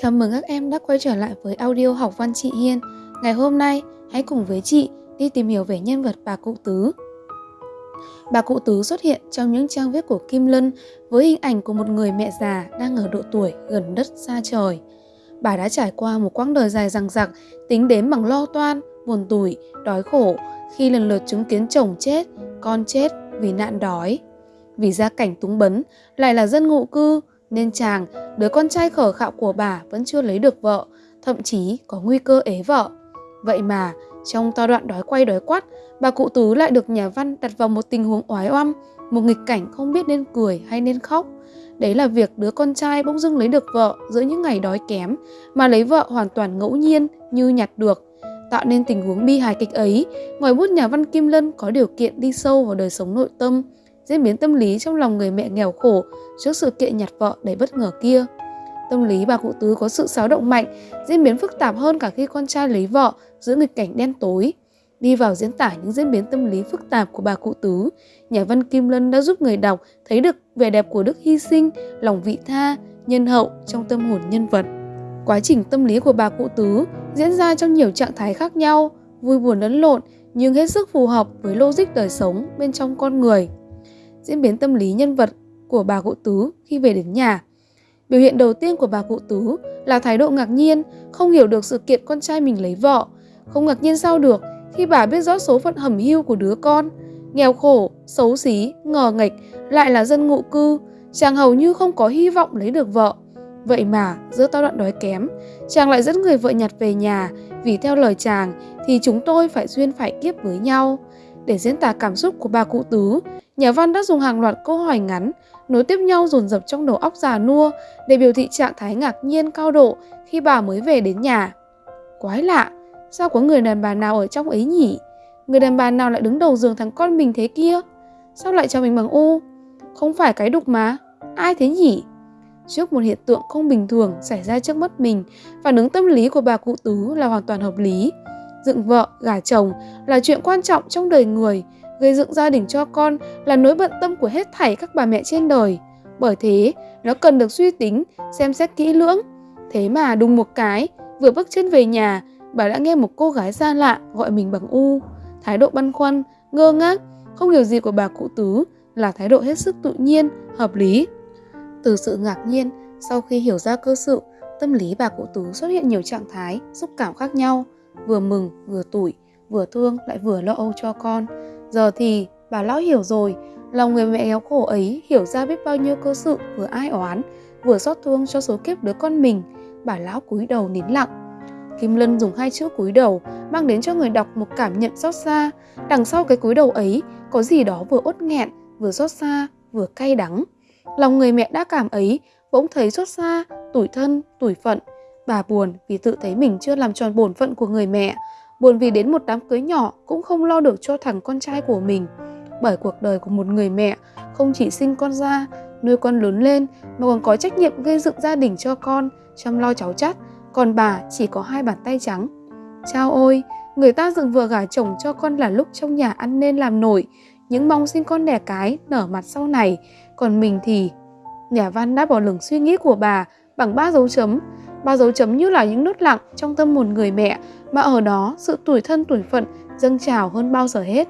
Chào mừng các em đã quay trở lại với audio học văn chị Hiên. Ngày hôm nay, hãy cùng với chị đi tìm hiểu về nhân vật bà Cụ Tứ. Bà Cụ Tứ xuất hiện trong những trang viết của Kim Lân với hình ảnh của một người mẹ già đang ở độ tuổi gần đất xa trời. Bà đã trải qua một quãng đời dài dằng dặc, tính đến bằng lo toan, buồn tủi, đói khổ khi lần lượt chứng kiến chồng chết, con chết vì nạn đói. Vì gia cảnh túng bấn, lại là dân ngụ cư, nên chàng, đứa con trai khở khạo của bà vẫn chưa lấy được vợ, thậm chí có nguy cơ ế vợ. Vậy mà, trong to đoạn đói quay đói quắt, bà cụ tứ lại được nhà văn đặt vào một tình huống oái oăm, một nghịch cảnh không biết nên cười hay nên khóc. Đấy là việc đứa con trai bỗng dưng lấy được vợ giữa những ngày đói kém, mà lấy vợ hoàn toàn ngẫu nhiên như nhặt được. Tạo nên tình huống bi hài kịch ấy, ngoài bút nhà văn Kim Lân có điều kiện đi sâu vào đời sống nội tâm, diễn biến tâm lý trong lòng người mẹ nghèo khổ trước sự kiện nhặt vợ đầy bất ngờ kia. Tâm lý bà cụ tứ có sự xáo động mạnh, diễn biến phức tạp hơn cả khi con trai lấy vợ giữa nghịch cảnh đen tối. Đi vào diễn tả những diễn biến tâm lý phức tạp của bà cụ tứ, nhà văn Kim Lân đã giúp người đọc thấy được vẻ đẹp của đức hy sinh, lòng vị tha, nhân hậu trong tâm hồn nhân vật. Quá trình tâm lý của bà cụ tứ diễn ra trong nhiều trạng thái khác nhau, vui buồn lẫn lộn nhưng hết sức phù hợp với logic đời sống bên trong con người diễn biến tâm lý nhân vật của bà cụ tứ khi về đến nhà. Biểu hiện đầu tiên của bà cụ tứ là thái độ ngạc nhiên, không hiểu được sự kiện con trai mình lấy vợ. Không ngạc nhiên sao được khi bà biết rõ số phận hầm hưu của đứa con. Nghèo khổ, xấu xí, ngờ nghịch, lại là dân ngụ cư, chàng hầu như không có hy vọng lấy được vợ. Vậy mà, giữa tao đoạn đói kém, chàng lại dẫn người vợ nhặt về nhà, vì theo lời chàng thì chúng tôi phải duyên phải kiếp với nhau. Để diễn tả cảm xúc của bà cụ tứ, Nhà văn đã dùng hàng loạt câu hỏi ngắn, nối tiếp nhau dồn dập trong đầu óc già nua để biểu thị trạng thái ngạc nhiên cao độ khi bà mới về đến nhà. Quái lạ, sao có người đàn bà nào ở trong ấy nhỉ? Người đàn bà nào lại đứng đầu giường thằng con mình thế kia? Sao lại cho mình bằng u? Không phải cái đục mà, ai thế nhỉ? Trước một hiện tượng không bình thường xảy ra trước mắt mình, phản ứng tâm lý của bà cụ tứ là hoàn toàn hợp lý. Dựng vợ, gả chồng là chuyện quan trọng trong đời người, gây dựng gia đình cho con là nỗi bận tâm của hết thảy các bà mẹ trên đời. Bởi thế, nó cần được suy tính, xem xét kỹ lưỡng. Thế mà đùng một cái, vừa bước chân về nhà, bà đã nghe một cô gái xa lạ gọi mình bằng U. Thái độ băn khoăn, ngơ ngác, không hiểu gì của bà cụ tứ là thái độ hết sức tự nhiên, hợp lý. Từ sự ngạc nhiên, sau khi hiểu ra cơ sự, tâm lý bà cụ tứ xuất hiện nhiều trạng thái, xúc cảm khác nhau, vừa mừng, vừa tủi, vừa thương lại vừa lo âu cho con. Giờ thì bà lão hiểu rồi, lòng người mẹ nghèo khổ ấy hiểu ra biết bao nhiêu cơ sự vừa ai oán, vừa xót thương cho số kiếp đứa con mình. Bà lão cúi đầu nín lặng. Kim Lân dùng hai chữ cúi đầu mang đến cho người đọc một cảm nhận xót xa. Đằng sau cái cúi đầu ấy có gì đó vừa ốt nghẹn, vừa xót xa, vừa cay đắng. Lòng người mẹ đã cảm ấy bỗng thấy xót xa, tủi thân, tủi phận. Bà buồn vì tự thấy mình chưa làm tròn bổn phận của người mẹ buồn vì đến một đám cưới nhỏ cũng không lo được cho thằng con trai của mình. Bởi cuộc đời của một người mẹ không chỉ sinh con ra, nuôi con lớn lên mà còn có trách nhiệm gây dựng gia đình cho con, chăm lo cháu chắt, còn bà chỉ có hai bàn tay trắng. Chao ôi, người ta dựng vừa gả chồng cho con là lúc trong nhà ăn nên làm nổi, những mong sinh con đẻ cái nở mặt sau này, còn mình thì... Nhà văn đã bỏ lửng suy nghĩ của bà bằng ba dấu chấm, ba dấu chấm như là những nốt lặng trong tâm hồn người mẹ mà ở đó sự tuổi thân tuổi phận dâng trào hơn bao giờ hết.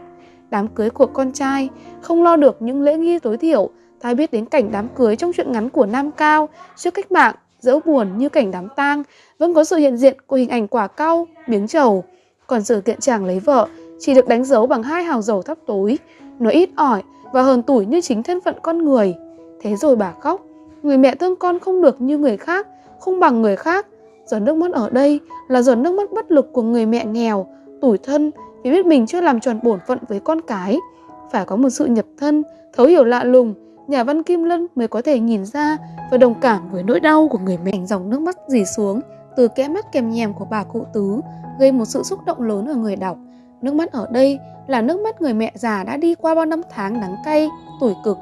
Đám cưới của con trai không lo được những lễ nghi tối thiểu, ta biết đến cảnh đám cưới trong chuyện ngắn của Nam Cao trước cách mạng, dẫu buồn như cảnh đám tang, vẫn có sự hiện diện của hình ảnh quả cau, miếng trầu. Còn sự kiện chàng lấy vợ chỉ được đánh dấu bằng hai hào dầu thắp tối, nó ít ỏi và hờn tủi như chính thân phận con người. Thế rồi bà khóc, người mẹ thương con không được như người khác, không bằng người khác, Giọt nước mắt ở đây là giọt nước mắt bất lực của người mẹ nghèo, tủi thân vì biết mình chưa làm tròn bổn phận với con cái. Phải có một sự nhập thân, thấu hiểu lạ lùng, nhà văn Kim Lân mới có thể nhìn ra và đồng cảm với nỗi đau của người mẹ. Dòng nước mắt dì xuống từ kẽ mắt kèm nhèm của bà cụ tứ gây một sự xúc động lớn ở người đọc. Nước mắt ở đây là nước mắt người mẹ già đã đi qua bao năm tháng đắng cay, tuổi cực.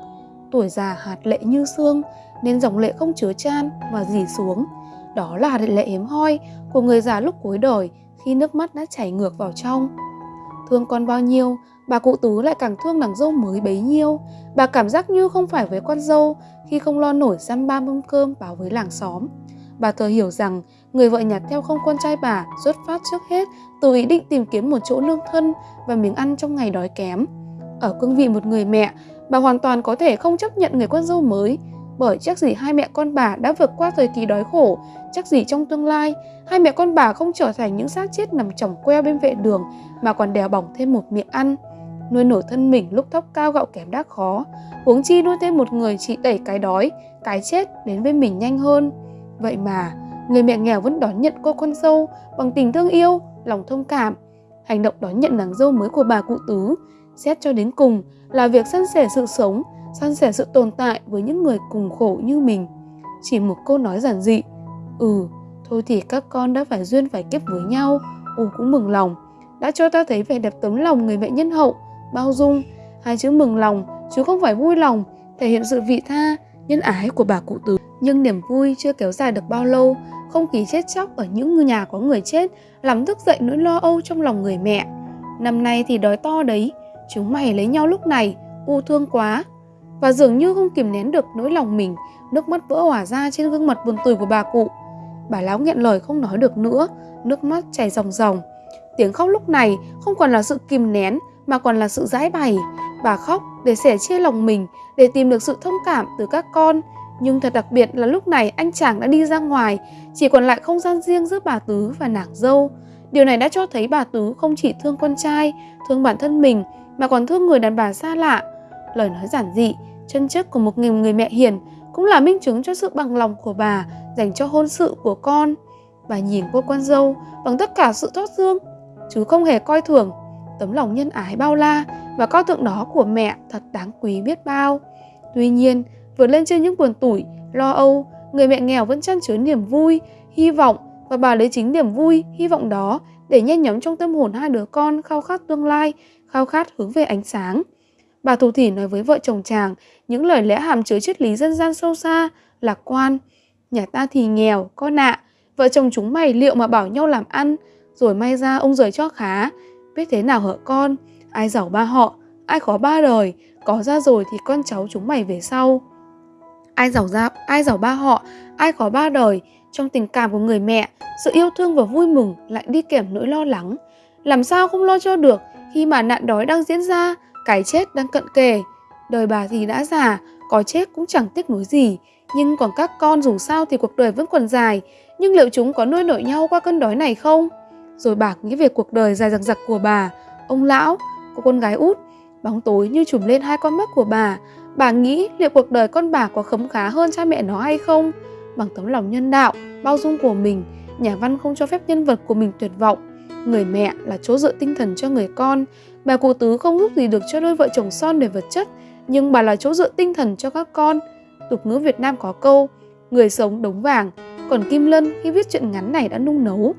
Tuổi già hạt lệ như xương nên dòng lệ không chứa chan và dì xuống. Đó là lệ hiếm hoi của người già lúc cuối đời khi nước mắt đã chảy ngược vào trong. Thương con bao nhiêu, bà cụ tú lại càng thương nàng dâu mới bấy nhiêu. Bà cảm giác như không phải với con dâu khi không lo nổi xăm ba mâm cơm báo với làng xóm. Bà thừa hiểu rằng người vợ nhặt theo không con trai bà xuất phát trước hết từ ý định tìm kiếm một chỗ nương thân và miếng ăn trong ngày đói kém. Ở cương vị một người mẹ, bà hoàn toàn có thể không chấp nhận người con dâu mới bởi chắc gì hai mẹ con bà đã vượt qua thời kỳ đói khổ, chắc gì trong tương lai hai mẹ con bà không trở thành những xác chết nằm chồng queo bên vệ đường mà còn đèo bỏng thêm một miệng ăn. Nuôi nổi thân mình lúc thóc cao gạo kém đã khó, huống chi nuôi thêm một người chỉ đẩy cái đói, cái chết đến với mình nhanh hơn. Vậy mà, người mẹ nghèo vẫn đón nhận cô con dâu bằng tình thương yêu, lòng thông cảm. Hành động đón nhận nàng dâu mới của bà cụ tứ, xét cho đến cùng là việc săn sẻ sự sống, san sẻ sự tồn tại với những người cùng khổ như mình. Chỉ một câu nói giản dị, ừ, thôi thì các con đã phải duyên phải kiếp với nhau, u cũng mừng lòng, đã cho ta thấy vẻ đẹp tấm lòng người mẹ nhân hậu, bao dung, hai chữ mừng lòng chứ không phải vui lòng, thể hiện sự vị tha, nhân ái của bà cụ tứ. Nhưng niềm vui chưa kéo dài được bao lâu, không khí chết chóc ở những nhà có người chết làm thức dậy nỗi lo âu trong lòng người mẹ. Năm nay thì đói to đấy, chúng mày lấy nhau lúc này, u thương quá, và dường như không kìm nén được nỗi lòng mình, nước mắt vỡ hòa ra trên gương mặt buồn tủi của bà cụ. Bà lão nghẹn lời không nói được nữa, nước mắt chảy ròng ròng. Tiếng khóc lúc này không còn là sự kìm nén mà còn là sự giải bày. Bà khóc để sẻ chia lòng mình, để tìm được sự thông cảm từ các con. Nhưng thật đặc biệt là lúc này anh chàng đã đi ra ngoài, chỉ còn lại không gian riêng giữa bà Tứ và nàng dâu. Điều này đã cho thấy bà Tứ không chỉ thương con trai, thương bản thân mình, mà còn thương người đàn bà xa lạ. Lời nói giản dị, chân chất của một người, người mẹ hiền cũng là minh chứng cho sự bằng lòng của bà dành cho hôn sự của con. Bà nhìn cô con dâu bằng tất cả sự thoát dương, chứ không hề coi thường. Tấm lòng nhân ái bao la và cao thượng đó của mẹ thật đáng quý biết bao. Tuy nhiên, vượt lên trên những buồn tủi, lo âu, người mẹ nghèo vẫn chăn chứa niềm vui, hy vọng và bà lấy chính niềm vui, hy vọng đó để nhen nhóm trong tâm hồn hai đứa con khao khát tương lai, khao khát hướng về ánh sáng. Bà thủ thỉ nói với vợ chồng chàng những lời lẽ hàm chứa triết lý dân gian sâu xa, lạc quan. Nhà ta thì nghèo, con ạ, vợ chồng chúng mày liệu mà bảo nhau làm ăn, rồi may ra ông rời cho khá, biết thế nào hở con, ai giàu ba họ, ai khó ba đời, có ra rồi thì con cháu chúng mày về sau. Ai giàu ra, ai giàu ba họ, ai khó ba đời, trong tình cảm của người mẹ, sự yêu thương và vui mừng lại đi kèm nỗi lo lắng. Làm sao không lo cho được khi mà nạn đói đang diễn ra, cái chết đang cận kề. Đời bà thì đã già, có chết cũng chẳng tiếc nuối gì, nhưng còn các con dù sao thì cuộc đời vẫn còn dài, nhưng liệu chúng có nuôi nổi nhau qua cơn đói này không? Rồi bà nghĩ về cuộc đời dài dằng dặc của bà, ông lão, cô con gái út, bóng tối như trùm lên hai con mắt của bà. Bà nghĩ liệu cuộc đời con bà có khấm khá hơn cha mẹ nó hay không? Bằng tấm lòng nhân đạo, bao dung của mình, nhà văn không cho phép nhân vật của mình tuyệt vọng. Người mẹ là chỗ dựa tinh thần cho người con, Bà cụ tứ không giúp gì được cho đôi vợ chồng son để vật chất, nhưng bà là chỗ dựa tinh thần cho các con. Tục ngữ Việt Nam có câu, người sống đống vàng, còn Kim Lân khi viết chuyện ngắn này đã nung nấu.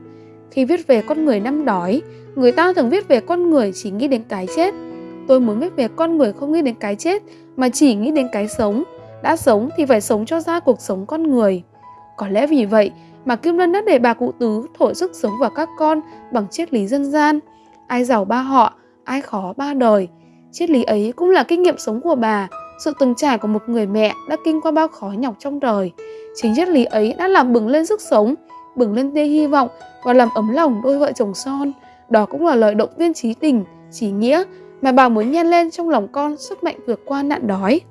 Khi viết về con người năm đói, người ta thường viết về con người chỉ nghĩ đến cái chết. Tôi muốn viết về con người không nghĩ đến cái chết, mà chỉ nghĩ đến cái sống. Đã sống thì phải sống cho ra cuộc sống con người. Có lẽ vì vậy mà Kim Lân đã để bà cụ tứ thổi sức sống vào các con bằng triết lý dân gian. Ai giàu ba họ, ai khó ba đời. Triết lý ấy cũng là kinh nghiệm sống của bà, sự từng trải của một người mẹ đã kinh qua bao khó nhọc trong đời. Chính triết lý ấy đã làm bừng lên sức sống, bừng lên tia hy vọng và làm ấm lòng đôi vợ chồng son. Đó cũng là lời động viên trí tình, trí nghĩa mà bà muốn nhen lên trong lòng con sức mạnh vượt qua nạn đói.